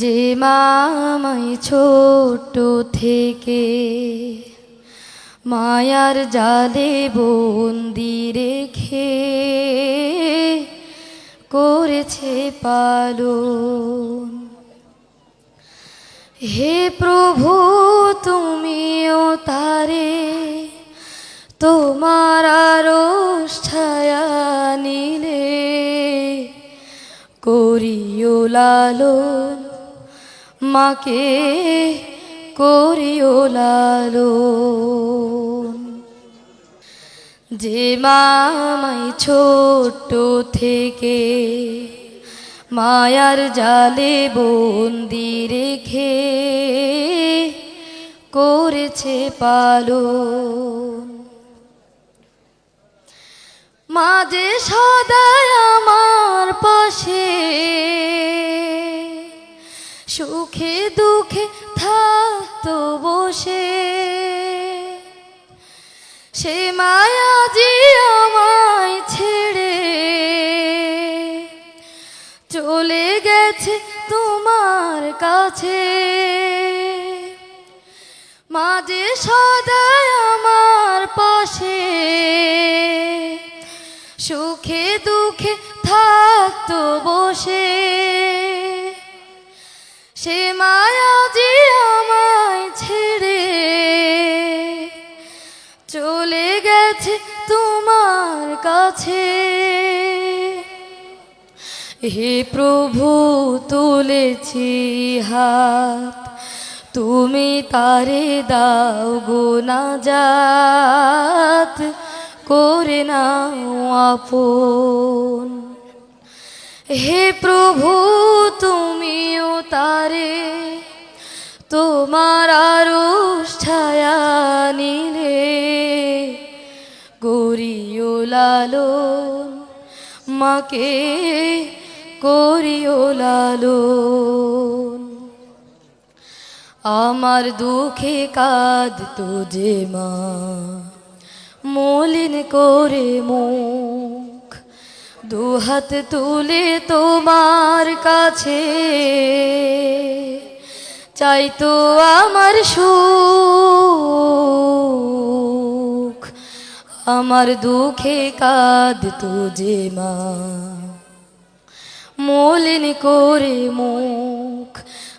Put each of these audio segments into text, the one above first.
যে মামাই ছোট থেকে মায়ার জালে বন্দি রেখে করেছে পালন। হে প্রভু, তুমিও তারে তোমার আরও ছায়া করিও লালন, মাকে করিও লালন। যে মামাই ছোট থেকে মায়ার জালে বন্দি রেখে করেছে পালন। মাঝে সদায় আমার সুখে দুঃখে থাকতো বসে। সে মায়া যে আমায় ছেড়ে চলে গেছে তোমার কাছে। মাঝে সদায় আমার পাশে, সুখে দুঃখে থাকতো বসে। সে মায়া যে আমায় ছেড়ে চলে গেছে তোমার কাছে। হে প্রভু, তুলেছি হাত, তুমি তারে দাও গো না যাত করে নাও আপন। হে প্রভু, তুমিও তারে। তোমার আরও ছায়া নিলে। গরিও লালন, মাকে করিও লালন। আমার দুঃখে কাঁদ যে মা, মলিন করে মুখ দুহাত তুলে তোমার কাছে। চাই তো আমার সুখ, আমার দুঃখে কাঁদ যে মা। মলিন করে মুখ,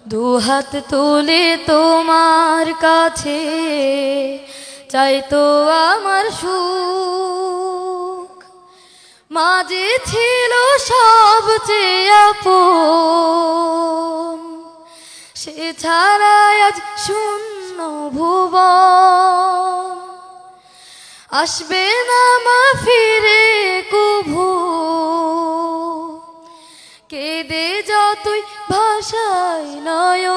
দুহাত তুলে তোমার কাছে। চাই তো আমার সুখ মাঝে ছিল সব আপন। সে ছাড়া আজ শূন্য ভুবন। আসবে না মা ফিরে কুভু। কেঁদে যতই ভাষায় নয়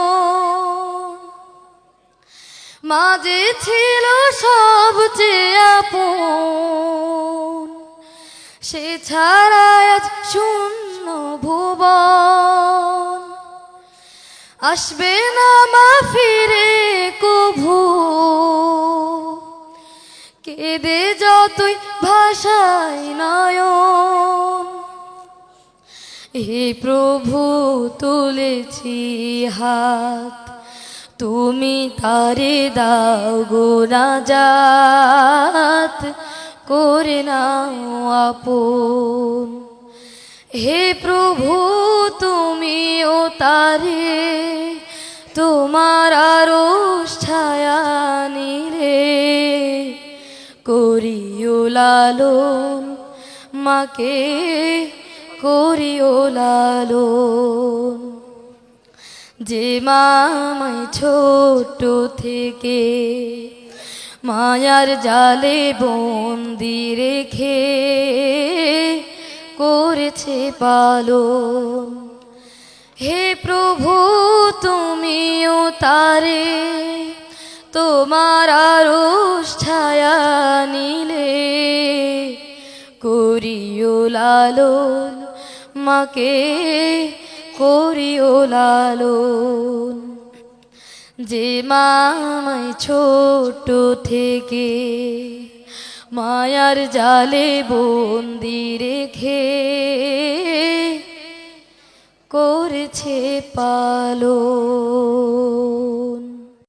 মাঝে ছিল সব আপন। সে ছাড়া আজ শূন্য ভুবন। আসবে না মা ফিরে কভু। কেঁদে যতই ভাষায় নয়ন। হে প্রভু, তুলেছি হাত। তুমি তারে দাও গো রাজাত। করে নাও আপন। হে প্রভু তুমিও তারে তোমার আরও ছায়া নিরে করিও লালন, মাকে করিও লালন। যে মামাই ছোট থেকে মায়ার জালে বন্দি রেখে করেছে পালন। হে প্রভু, তুমিও তারে তোমার আরও ছায়া নিলে করিও লালন, মাকে করিও লালন। যে মামাই ছোট থেকে মায়ার জালে বন্দি রেখে করেছে পালো